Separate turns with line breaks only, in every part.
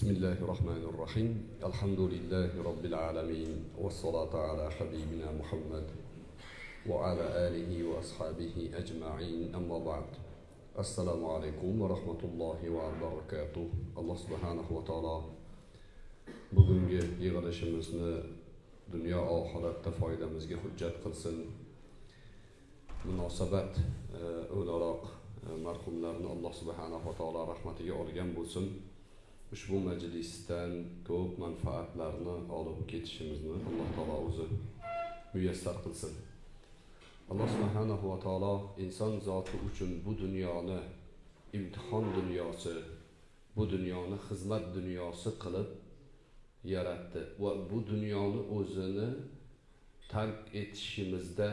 بسم الله الرحمن الرحيم الحمد لله رب العالمين والصلاة على حبيبنا محمد وعلى آله وأصحابه أجمعين أما بعد السلام عليكم ورحمة الله وبركاته الله سبحانه وتعالى bugungi yig'ilishimizni dunyo oxiratda foydamizga hujjat qilsin munosabat o'laroq marhumlarni alloh subhanava taolo rahmatiga olgan bo'lsin Ushbu majlisdan ko'p manfaatlarni olib ketishimizni alloh taolo o'zi muyassar qilsin. Alloh subhanahu va taolo inson zoti uchun bu dunyoni imtihon dunyosi bu dunyoni xizmat dunyosi qilib yaratdi va bu dunyoni o'zini tark etishimizda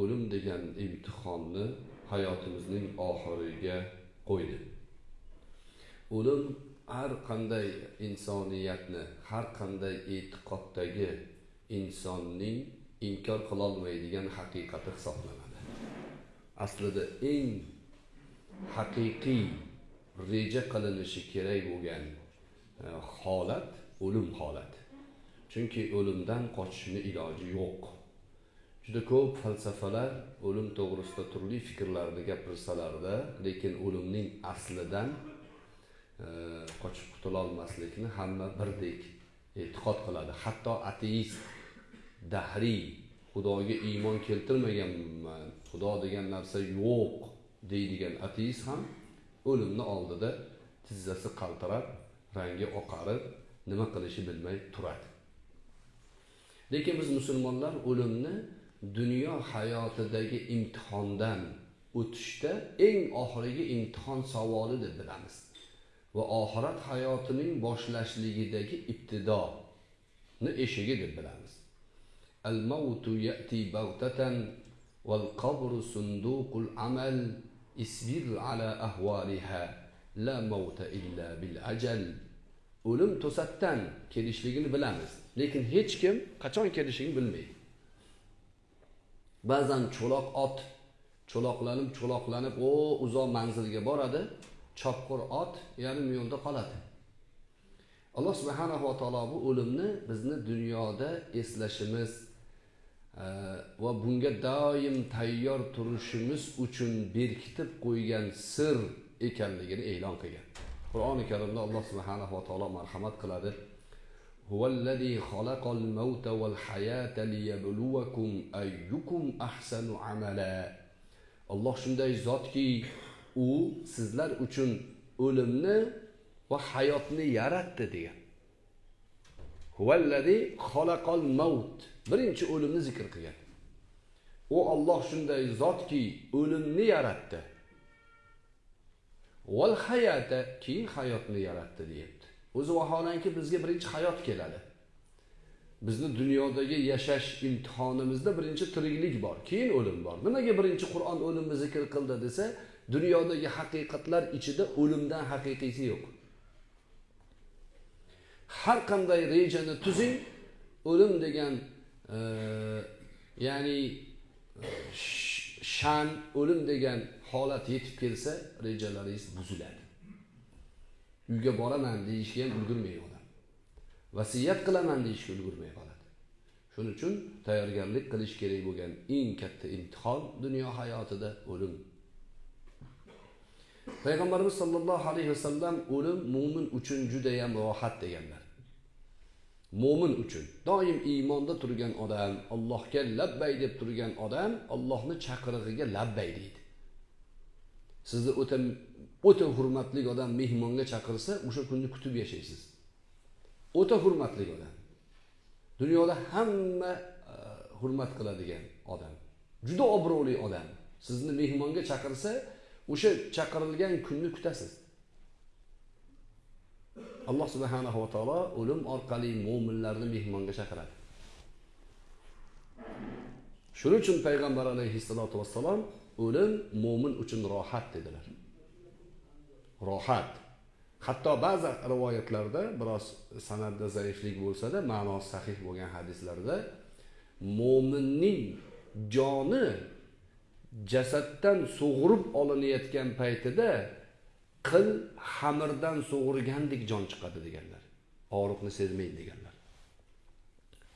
o'lim degan imtihonni hayotimizning oxiriga qo'ydi. O'lim har qanday insoniyatni har qanday e'tiqoddagi insonning inkor qilolmaydigan haqiqati hisoblanadi. Aslida eng haqiqiy reja qilinishi kerak bo'lgan e, holat o'lim holati. Chunki o'limdan qochishni iloji yo'q. Juda ko'p falsafalar o'lim to'g'risida turli fikrlarni gapirsalarda lekin o'limning aslidan qochib qutulolmaslikni hamma birdek e'tiqod qiladi. Hatto ateist dahriy xudoga iymon keltirmaganman xudo degan narsa yo'q deydigan ateist ham o'limni oldida tizzasi qaltirab rangi oqarib nima qilishi bilmay turadi. Lekin biz musulmonlar o'limni dunyo hayotidagi imtihondan o'tishda eng oxirgi imtihon savoli deb bilamiz. Va oxirat hayotining boshlashligidagi ibtidoni eshigi deb bilamiz. Al mavtu yati baghtatan val qabru sunduqul amal isbir ala ahvaliha la mavta illa bil ajal. O'lim to'satdan kelishligini bilamiz lekin hech kim qachon kelishligini bilmaydi. Ba'zan cho'loq ot cho'loqlanib cho'loqlanib o uzoq manzilga boradi chopqir ot yarim yo'lda qoladi alloh subhanava taolo bu o'limni bizni dunyoda eslashimiz va bunga doim tayyor turishimiz uchun berkitib qo'ygan sir ekanligini e'lon qilgan qur'oni karimda alloh subhanava taolo marhamat qiladi هو الذي خلق الموت والحياة ليبلوكم أيكم أحسن عملا alloh shunday zotki u sizlar uchun o'limni va hayotni yaratdi degan. Huvallazi xalaqal maut. Birinchi o'limni zikr qilgan. U olloh shunday zotki o'limni yaratdi. Val hayata keyin hayotni yaratdi deyapti. O'zi vaholanki bizga birinchi hayot keladi. Bizni dunyodagi yashash imtihonimizda birinchi tiriklik bor keyin o'lim bor. Nimaga birinchi qur'on o'limni zikr qildi desa dunyodagi haqiqatlar ichida o'limdan haqiqiysi yo'q. Har qanday rejani tuzing o'lim degan e, ya'ni e, shan o'lim degan holat yetib kelsa rejalaringiz buziladi. Uyga boraman deyishga ham ulgurmaydi odam vasiyat qilaman deyishga ulgurmay qoladi. Shuning uchun tayyorgarlik qilish kerak bo'lgan eng katta imtihon dunyo hayotida o'lim. Payg'ambarimiz sollallohu alayhi vasallam o'lim mo'min uchun judayam rohat deganlar mo'min uchun doim iymonda turgan odam allohga labbay deb turgan odam allohni chaqirig'iga labbay deydi sizni o'ta o'ta hurmatli odam mehmonga chaqirsa o'sha kunni kutib yashaysiz. O'ta hurmatli odam dunyoda hamma e, hurmat qiladigan odam juda obro'li odam sizni mehmonga chaqirsa o'sha chaqirilgan kunni kutasiz. Alloh subhanahu va taolo o'lim orqali mo'minlarni mehmonga chaqiradi. Shuning uchun payg'ambar alayhissalotu vassalom o'lim mo'min uchun rohat dedilar. Rohat. Hatto ba'zi rivoyatlarda biroz sanatda zaiflik bo'lsada ma'nosi sahih bo'lgan hadislarda mo'minning joni jasaddan sug'urib olinayotgan paytida qil xamirdan sug'urgandek jon chiqadi deganlar. Og'riqni sezmaydi deganlar.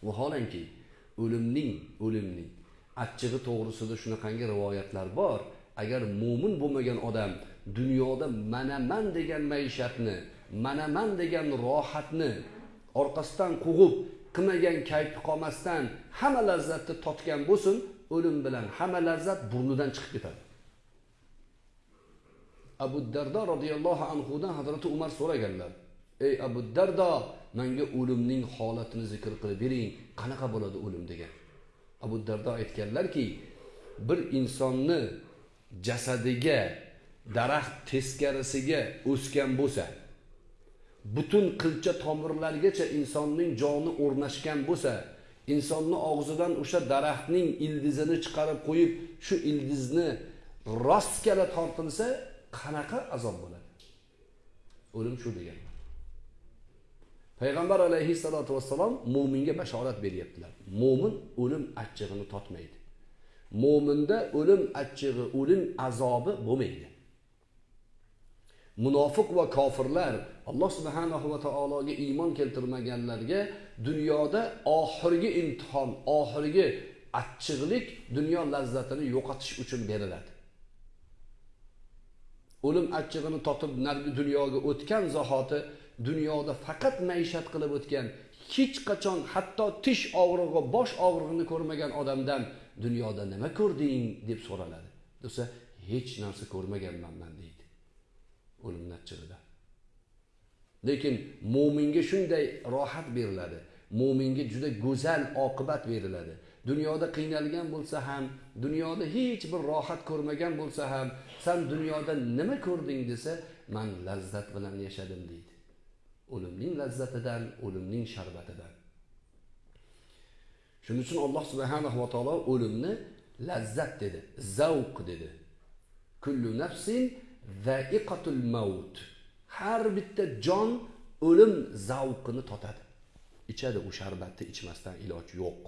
Vaholanki o'limning o'limning achchig'i to'g'risida shunaqangi rivoyatlar bor. Agar mo'min bo'lmagan odam dunyoda manaman degan maishatni manaman degan rohatni orqasidan quvib qilmagan kayfi qolmasdan hamma lazzatni totgan bo'lsin o'lim bilan hamma lazzat burnidan chiqib ketadi. Abu dardo roziyallohu anhudan hazrati umar so'raganlar ey abu dardo manga o'limning holatini zikr qilib bering qanaqa bo'ladi o'lim? degan. Abu dardo aytganlarki bir insonni jasadiga daraxt teskarisiga o'sgan bo'lsa butun qilcha tomirlargacha insonning joni o'rnashgan bo'lsa insonni og'zidan o'sha daraxtning ildizini chiqarib qo'yib shu ildizni rostgala tortilsa qanaqa azob bo'ladi? O'lim shu degan. Payg'ambar alayhissalotu vassalom mo'minga bashorat beryaptilar. Mo'min o'lim achchig'ini totmaydi. Mo'minda o'lim achchig'i o'lim azobi bo'lmaydi. Munofiq va kofirlar alloh subhanahu va taologa iymon keltirmaganlarga dunyoda oxirgi imtihon oxirgi achchiqlik dunyo lazzatini yo'qotish uchun beriladi. O'lim achchig'ini totib narigi dunyoga o'tgan zahoti dunyoda faqat maishat qilib o'tgan hech qachon hatto tish og'rig'i bosh og'rig'ini ko'rmagan odamdan dunyoda nima ko'rding deb so'raladi. Desa hech narsa ko'rmaganman man deydi. O'limni achchig'ida. Lekin mo'minga shunday rohat beriladi. Mo'minga juda go'zal oqibat beriladi. Dunyoda qiynalgan bo'lsa ham dunyoda hech bir rohat ko'rmagan bo'lsa ham san dunyoda nima ko'rding? desa man lazzat bilan yashadim deydi. O'limning lazzatidan o'limning sharbatidan. Shuning uchun alloh subhanahu va taolo o'limni lazzat dedi zavq dedi. Kullu nafsin zaiqatul maut. Har bitta jon o'lim zavqini totadi. Ichadi u sharbatni ichmasdan iloj yo'q.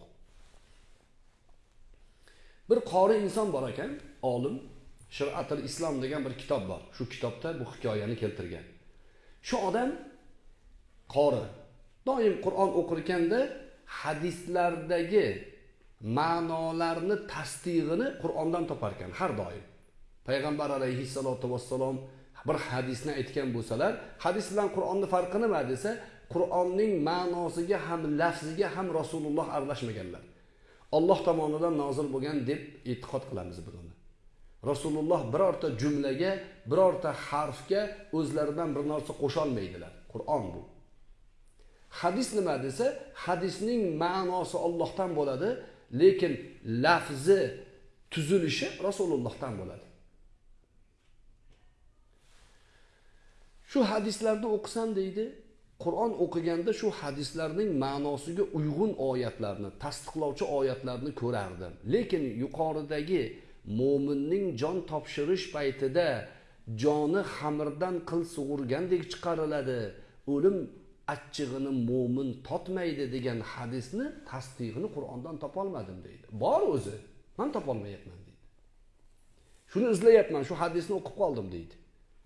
Bir qori inson bor ekan olim shiratul islom degan bir kitob bor. Shu kitobda bu hikoyani keltirgan. Shu odam qori. Doim qur'on o'qir ekanda hadislardagi ma'nolarni tasdig'ini qur'ondan topar ekan har doim. Payg'ambar alayhissalotu vassalom bir hadisni aytgan bo'lsalar hadis bilan qur'onni farqi nima desa qur'onning ma'nosiga ham lafziga ham rasululloh aralashmaganlar. Olloh tomonidan nozil bo'lgan deb e'tiqod qilamiz biz uni. Rasululloh birorta jumlaga birorta harfga o'zlaridan bir narsa qo'sholmaydilar qur'on bu. Hadis nima desa hadisning ma'nosi ollohdan bo'ladi lekin lafzi tuzilishi rasulullohdan bo'ladi. Shu hadislarni o'qisam deydi. Qur'on o'qiganda shu hadislarning ma'nosiga uyg'un oyatlarni tasdiqlovchi oyatlarni ko'rardim. Lekin yuqoridagi mo'minning jon topshirish paytida joni xamirdan qil sug'urgandek chiqariladi. O'lim achchig'ini mo'min totmaydi degan hadisni tasdig'ini qur'ondan topolmadim deydi. Bor o'zi man topolmayapman deydi. Shuni izlayapman shu hadisni o'qib qoldim deydi.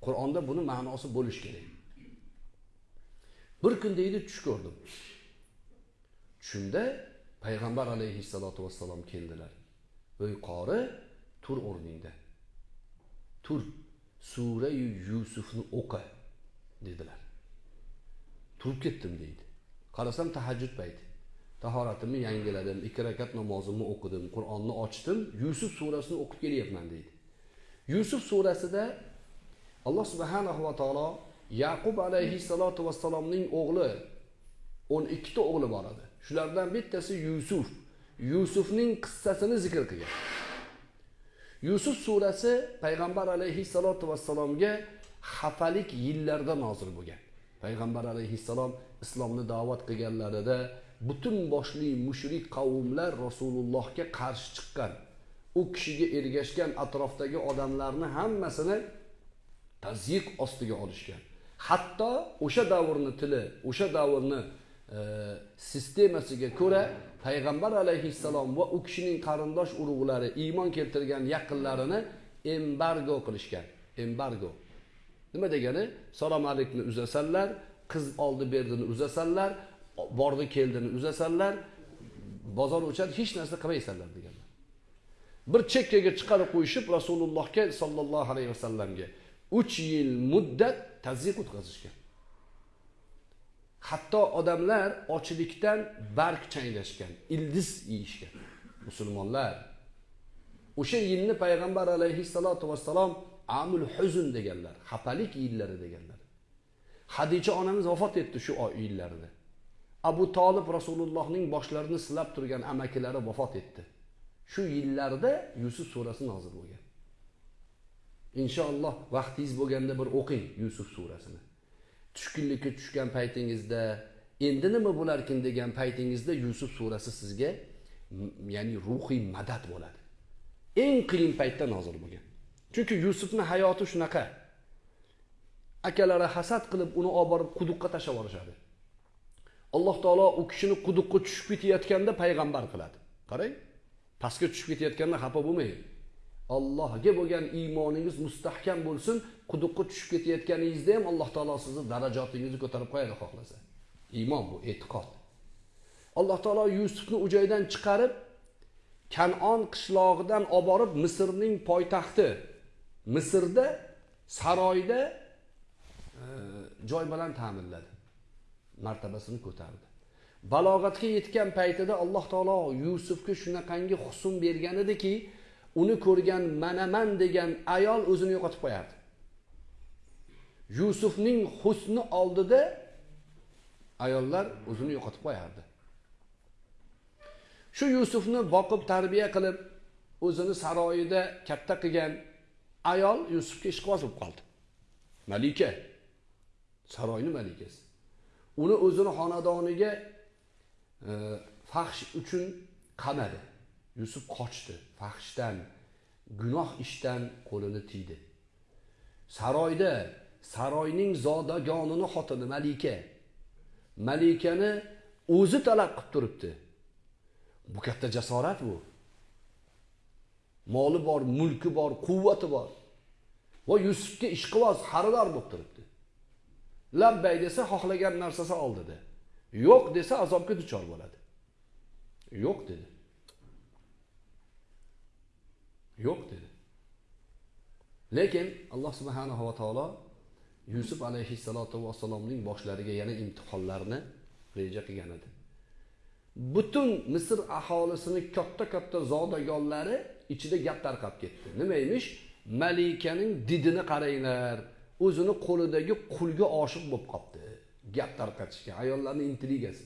Qur'onda buni ma'nosi bo'lishi kerak. Bir kun deydi tush ko'rdim. Tushimda payg'ambar alayhissalotu vassalom keldilar. Ey qori tur o'rningda. Tur surayu yusufni o'qi dedilar. Turib ketdim deydi. Qarasam tahajjud payti. Tahoratimni yangiladim ikki rakat namozimni o'qidim qur'onni ochdim yusuf surasini o'qib kelyapman deydi. Yusuf surasida alloh subhanahu va taolo yaqub alayhissalotu vassalomning o'g'li o'n ikkita o'g'li bor edi. Shulardan bittasi yusuf. Yusufning qissasini zikr qilgan. Yusuf surasi payg'ambar alayhissalotu vassalomga xafalik yillarda nozil bo'lgan. Payg'ambar alayhissalom islomni da'vat qilganlarida butun boshli mushrik qavmlar rasulullohga qarshi chiqqan. U kishiga ergashgan atrofdagi odamlarni hammasini tazyiq ostiga olishgan. Hatto o'sha davrni tili o'sha davrni e, sistemasiga ko'ra payg'ambar alayhissalom va u kishining qarindosh urug'lari iymon keltirgan yaqinlarini embargo qilishgan. Embargo. Nima degani? Salom alikni uzasanlar qiz oldi berdini uzasanlar bordi keldini uzasanlar bozor o'chadi hech narsa qilmaysanlar deganlar. Bir chekkaga chiqarib qo'yishib rasulullohga sollallohu alayhi vasallamga. Uch yil muddat tazyiq o'tkazishgan hatto odamlar ochlikdan barg changlashgan ildiz yeyishgan musulmonlar o'sha yilni payg'ambar alayhissalotu vassalom amul huzn deganlar xafalik yillari deganlar. Hadicha onamiz vafot etdi shu oy yillarida. Abu tolib rasulullohning boshlarini silab turgan amakilari vafot etdi. Shu yillarda yusuf surasi nozil bo'lgan. Inshaalloh vaqtingiz bo'lganda bir o'qing yusuf surasini tushkunlikka tushgan paytingizda endi nima bo'larkin degan paytingizda yusuf surasi sizga ya'ni ruhiy madad bo'ladi. Eng qiyin paytda nozil bo'lgan. Chunki yusufni hayoti shunaqa. Akalari hasad qilib uni olib borib quduqqa tashlab yuborishadi. Alloh taolo u kishini quduqqa tushib ketayotganda payg'ambar qiladi. Qarang pastga tushib ketayotganda xafa bo'lmang allohga bo'lgan iymoningiz mustahkam bo'lsin. Quduqqa tushib ketayotganingizda ham alloh taolo sizni darajotingizni ko'tarib qo'yadi xohlasa. Iymon bu e'tiqod. Alloh taolo yusufni u joydan chiqarib kanon qishlog'idan olib borib misrning poytaxti. Misrda saroyda e, joy bilan ta'minladi. Martabasini ko'tardi. Balog'atga yetgan paytida alloh taolo yusufga shunaqangi husn bergan ediki uni ko'rgan manaman degan ayol o'zini yo'qotib qo'yardi. Yusufning husni oldida ayollar o'zini yo'qotib qo'yardi. Shu yusufni boqib tarbiya qilib o'zini saroyida katta qilgan ayol yusufga ishqiboz bo'lib qoldi. Malika saroyni malikasi. Uni o'zini xonadoniga e, fahsh uchun qamadi. Yusuf qochdi fahshdan gunoh ishdan qo'lini tiydi. Saroyda saroyning zodagonini xotini malika. Malikani o'zi talab qilib turibdi. Bu katta jasorat bu. Moli bor mulki bor quvvati bor. Va yusufga ishqiboz xaridor bo'lib turibdi. Labbay desa xohlagan narsasi ol dedi yo'q desa azobga duchor bo'ladi. Yo'q dedi. Yo'q dedi. Lekin alloh subhanahu va taolo yusuf alayhissalotu vassalomning boshlariga yana imtihonlarni reja qilgan edi. Butun misr aholisini katta katta zodagonlari ichida gap tarqab ketdi. Nima emish? Malikaning didini qaranglar o'zini qo'lidagi qulga oshiq bo'lib qolibdi gap tarqatishga ayollarni intrigasi.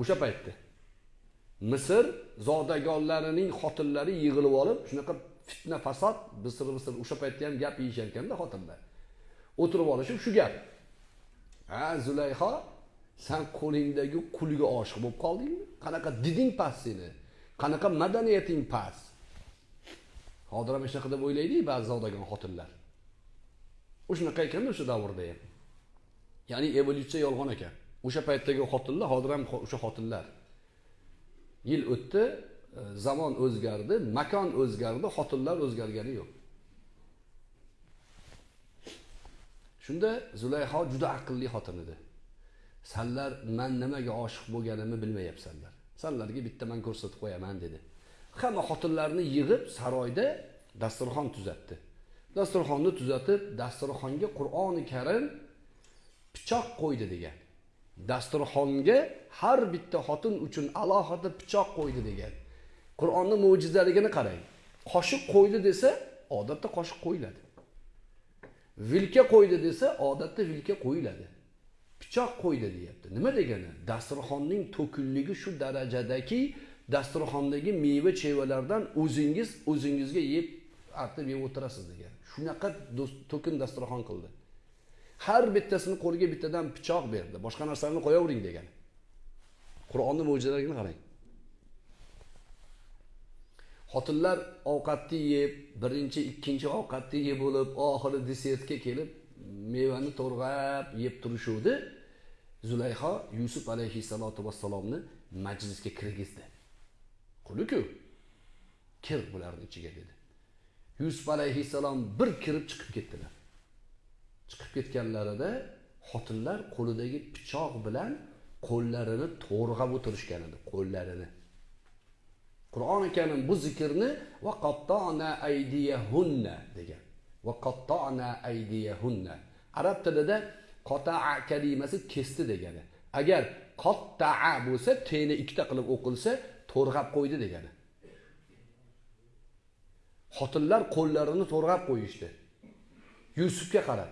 O'sha paytda misr zodagonlarining xotinlari yig'ilib olib shunaqa fitna fasod bisir bisir o'sha paytda ham gap yeyishar ekanda xotinlar. O'tirib olishib shu gap. Ha zulayho san qo'lingdagi qulga oshiq bo'lib qoldingmi qanaqa diding past seni? Qanaqa madaniyating past? Hozir ham shunaqa deb o'ylaydi ba'zi zodagon xotinlar. Shunaqa ekanda o'sha davrda ham. Ya'ni evolyutsiya yolg'on ekan. O'sha paytdagi xotinlar hozir ham o'sha xotinlar. Yil o'tdi e, zamon o'zgardi makon o'zgardi xotinlar o'zgargani yo'q. Shunda zulayho juda aqlli xotin edi. Sanlar man nimaga oshiq bo'lganimni bilmayapsanlar sanlarga bitta man ko'rsatib qo'yaman dedi. Hamma xotinlarni yig'ib saroyda dasturxon tuzatdi. Dasturxonni tuzatib dasturxonga qur'oni karim pichoq qo'ydi degan. Dasturxonga har bitta xotin uchun alohida pichoq qo'ydi degan. Qur'onni mo'jizaligini qarang. Qoshiq qo'ydi desa odatda qoshiq qo'yiladi. Vilka qo'ydi desa odatda vilka qo'yiladi. Pichoq qo'ydi deyapti. Nima degani? Dasturxonning to'kinligi shu darajadaki dasturxondagi meva chevalardan o'zingiz o'zingizga yeb artib yeb o'tirasiz degan. Shunaqa to'kin dasturxon qildi. Har bittasini qo'liga bittadan pichoq berdi. Boshqa narsalarni qo'yavering degan qur'onni mo'jizalarini qarang. Xotinlar ovqatni yeb birinchi ikkinchi ovqatni yeb bo'lib oxiri desertga kelib mevani to'rg'ab yeb turishuvdi. Zulayho yusuf alayhissalotu vassalomni majlisga kirgizdi. Quliku kir bularni ichiga dedi. Yusuf alayhissalom bir kirib chiqib ketdilar. Chiqib ketganlarida xotinlar qo'lidagi pichoq bilan qo'llarini to'rg'ab o'tirishgan edi qo'llarini. Qur'oni karim bu zikrni va qattona aydiyahunna degan. Va qattona aydiyahunna arab tilida qotaa kalimasi kesdi degani. Agar qottaa bo'lsa teni ikkita qilib o'qilsa to'rg'ab qo'ydi degani. Xotinlar qo'llarini to'rg'ab qo'yishdi. Yusufga qarab.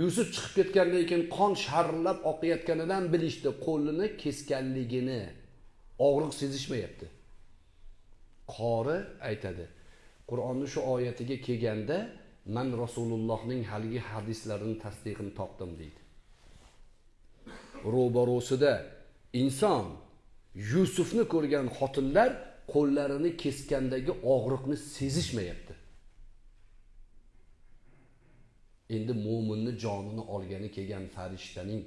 Yusuf chiqib ketgandan keyin qon sharillab oqayotganidan bilishdi qo'lini kesganligini. Og'riq sezishmayapti. Qori aytadi qur'onni shu oyatiga kelganda man rasulullohning haligi hadislarini tasdig'ini topdim deydi. Ro'barosida inson yusufni ko'rgan xotinlar qo'llarini kesgandagi og'riqni sezishmayapti. Endi mo'minni jonini olgani kelgan farishtaning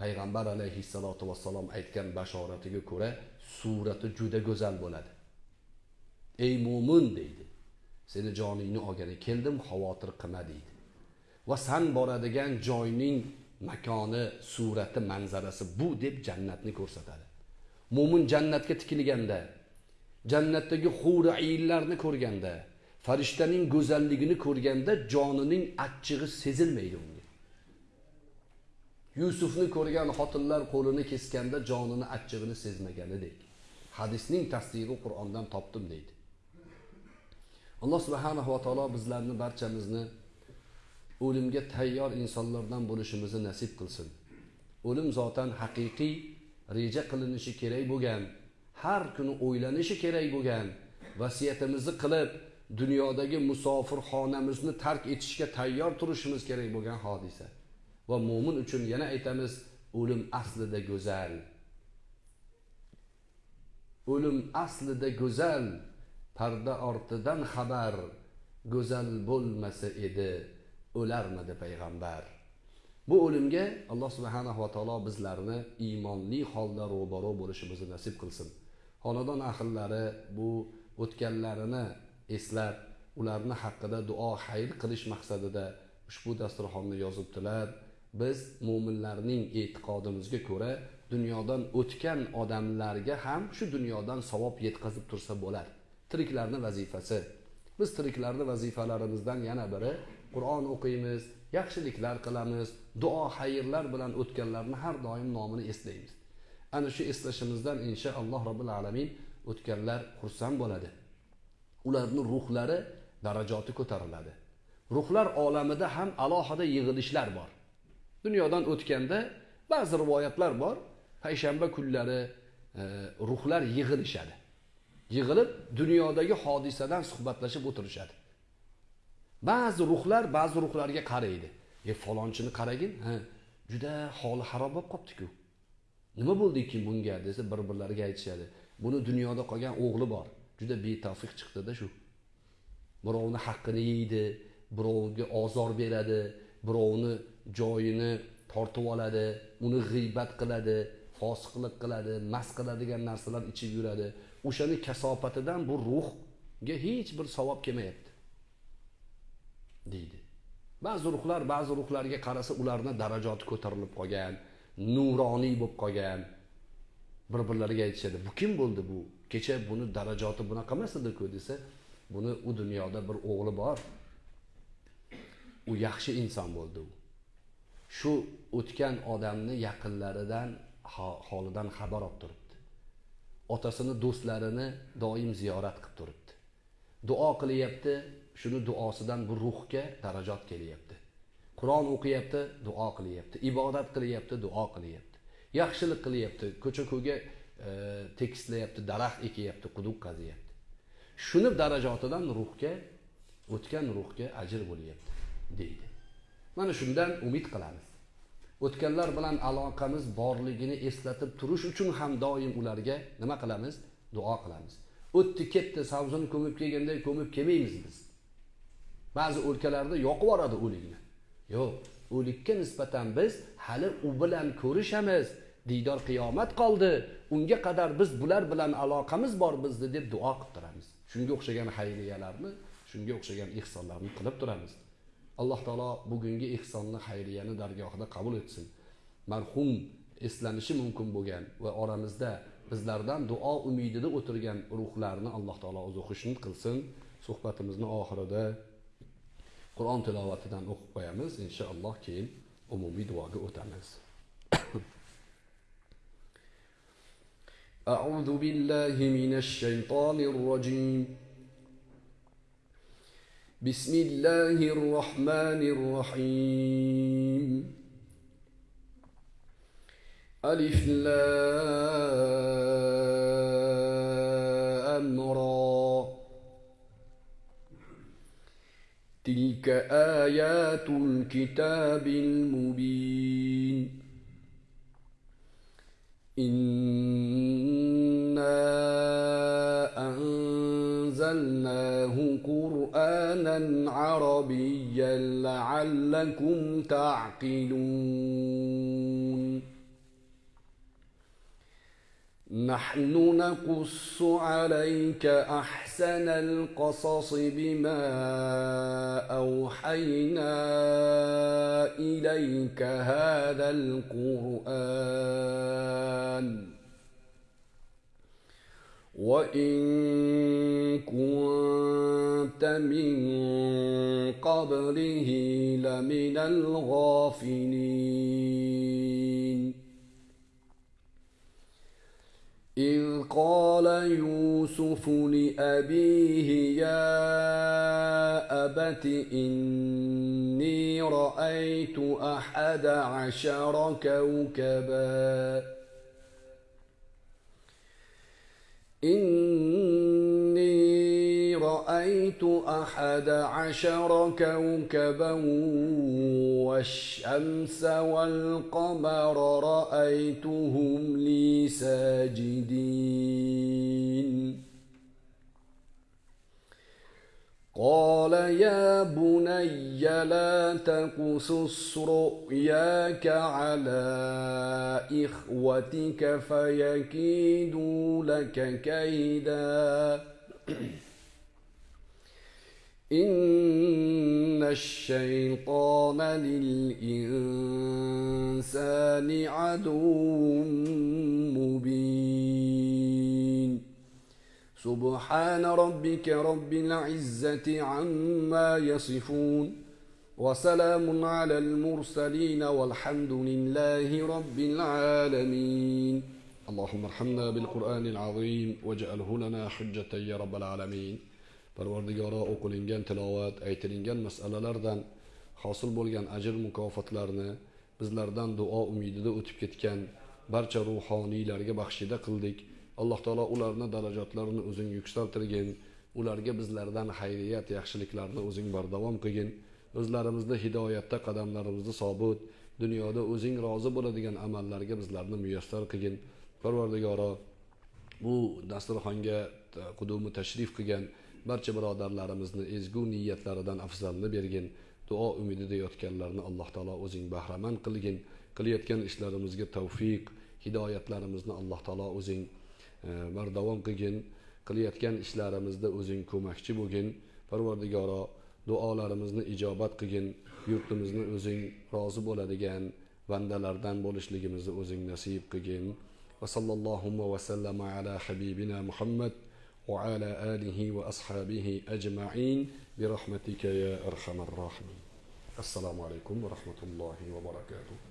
payg'ambar alayhissalotu vassalom aytgan bashoratiga ko'ra surati juda go'zal bo'ladi. Ey mo'min deydi seni joningni olgani keldim xavotir qilma deydi. Va san boradigan joyning makoni surati manzarasi bu deb jannatni ko'rsatadi. Mo'min jannatga tikilganda jannatdagi huri ayillarni ko'rganda farishtaning go'zalligini ko'rganda jonining achchig'i sezilmaydi unga. Yusufni ko'rgan xotinlar qo'lini kesganda jonini achchig'ini sezmaganidek. Hadisning tasdig'i qur'ondan topdim deydi. Alloh subhanahu va taolo bizlarni barchamizni o'limga tayyor insonlardan bo'lishimizni nasib qilsin. O'lim zotan haqiqiy reja qilinishi kerak bo'lgan har kuni o'ylanishi kerak bo'lgan vasiyatimizni qilib dunyodagi musofirxonamizni tark etishga tayyor turishimiz kerak bo'lgan hodisa. Va mo'min uchun yana aytamiz o'lim aslida go'zal. O'lim aslida go'zal parda ortidan xabar go'zal bo'lmasa edi o'larmidi payg'ambar? Bu o'limga alloh subhanahu va taolo bizlarni iymonli holda ro'baro bo'lishimizni nasib qilsin. Xonadon ahillari bu o'tganlarini eslab ularni haqida duo xayr qilish maqsadida ushbu dasturxonni yozibdilar. Biz mo'minlarning e'tiqodimizga ko'ra dunyodan o'tgan odamlarga ham shu dunyodan savob yetkazib tursa bo'ladi tiriklarni vazifasi. Biz tiriklarni vazifalarimizdan yana biri qur'on o'qiymiz yaxshiliklar qilamiz duo xayrlar bilan o'tganlarni har doim nomini eslaymiz. Ana shu eslashimizdan inshaalloh robbil alamin o'tganlar xursand bo'ladi. Ularni ruhlari darajoti ko'tariladi. Ruhlar olamida ham alohida yig'ilishlar bor. Dunyodan o'tganda ba'zi rivoyatlar bor. Payshanba kunlari e, ruhlar yig'ilishadi. Yig'ilib dunyodagi hodisadan suhbatlashib o'tirishadi. Ba'zi ruhlar ba'zi ruhlarga qaraydi. E falonchini qaragin ha juda holi harob bo'lib qolibdiku nima bo'ldi bunga? desa bir birlariga aytishadi. Buni dunyoda qolgan o'g'li bor. Juda betavfiq chiqdida shu. Birovni haqqini yeydi birovga ozor beradi birovni joyini tortib oladi uni g'iybat qiladi fosiqlik qiladi mast qiladigan narsalar ichib yuradi. O'shani kasofatidan bu ruhga hech bir savob kelmayapti deydi. Ba'zi ruhlar ba'zi ruhlarga qarasa ularni darajoti ko'tarilib qolgan nuroniy bo'lib qolgan bir birlariga aytishadi. Bu kim bo'ldi bu? Kecha buni darajoti bunaqa emas ediku desa buni u dunyoda bir o'g'li bor. U yaxshi inson bo'ldi u. Shu o'tgan odamni yaqinlaridan holidan xabar olib turibdi. Otasini do'stlarini doim ziyorat qilib turibdi. Duo qilyapti shuni duosidan bu ruhga darajot kelyapti. Qur'on o'qiyapti duo qilyapti. Ibodat qilyapti duo qilyapti. Yaxshilik qilyapti ko'cha ko'yga e, tekislayapti daraxt ekyapti quduq qaziyapti shuni darajotidan ruhga o'tgan ruhga ajr bo'lyapti deydi. Mana shundan umid qilamiz. O'tganlar bilan aloqamiz borligini eslatib turish uchun ham doim ularga nima qilamiz? Duo qilamiz. O'tdi ketdi savzini ko'mib kelganday ko'mib kelmaymiz biz. Ba'zi o'lkalarda yoqib yuboradi o'likni yo'q o'likka nisbatan biz hali u bilan ko'rishamiz. Diydor qiyomat qoldi. Unga qadar biz bular bilan aloqamiz bor bizni deb duo qilib turamiz. Shunga o'xshagan xayriyalarni shunga o'xshagan ehsonlarni qilib turamiz. Alloh taolo bugungi ehsonni xayriyani dargohida qabul etsin. Marhum eslanishi mumkin bo'lgan va oramizda bizlardan duo umidida o'tirgan ruhlarni alloh taolo o'zi xushnud qilsin. Suhbatimizni oxirida qur'on tilovatidan o'qib qo'yamiz inshaalloh keyin umumiy duoga o'tamiz أعوذ بالله من الشيطان الرجيم بسم الله الرحمن الرحيم ألف لام تلك آيات الكتاب المبين إنا أنزلناه قرآنا عربيا لعلكم تعقلون نحن نقص عليك أحسن القصص بما أوحينا إليك هذا القرآن. وإن كنت من قبله لمن الغافلين. إذ قال يوسف لأبيه يا أبت إني رأيت أحد عشر كوكبا رأيت أحد عشر كوكبا والشمس والقمر رأيتهم لي ساجدين. قال يا بني لا تقصص رؤياك على إخوتك فيكيدوا لك كيدا. إن الشيطان للإنسان عدو مبين. سبحان ربك رب العزة عما يصفون. وسلام على المرسلين والحمد لله رب العالمين. اللهم ارحمنا بالقرآن العظيم واجعله لنا حجة يا رب العالمين. Parvardigoro o'qilingan tilovat aytilingan masalalardan hosil bo'lgan ajr mukofotlarni bizlardan duo umidida o'tib ketgan barcha ruhoniylarga baxshida qildik. Alloh taolo ularni darajotlarini o'zing yuksaltirgin ularga bizlardan xayriyat yaxshiliklarni o'zing bardavom qilgin. O'zlarimizni hidoyatda qadamlarimizni sobit dunyoda o'zing rozi bo'ladigan amallarga bizlarni muyassar qilgin. Parvardigoro bu dasturxonga qudumi tashrif qilgan barcha birodarlarimizni ezgu niyatlaridan afzalni bergin duo umidida yotganlarni alloh taolo o'zing bahramand qilgin. Qilayotgan ishlarimizga tavfiq hidoyatlarimizni alloh taolo o'zing e, bardavom qilgin. Qilayotgan ishlarimizda o'zing ko'makchi bo'lgin. Parvardigoro duolarimizni ijobat qilgin. Yurtimizni o'zing rozi bo'ladigan bandalardan bo'lishligimizni o'zing nasib qilgin. Va sallallohu vasallama ala habibina muhammad. وعلى آله وأصحابه أجمعين. برحمتك يا أرحم الراحمين. السلام عليكم ورحمة الله وبركاته.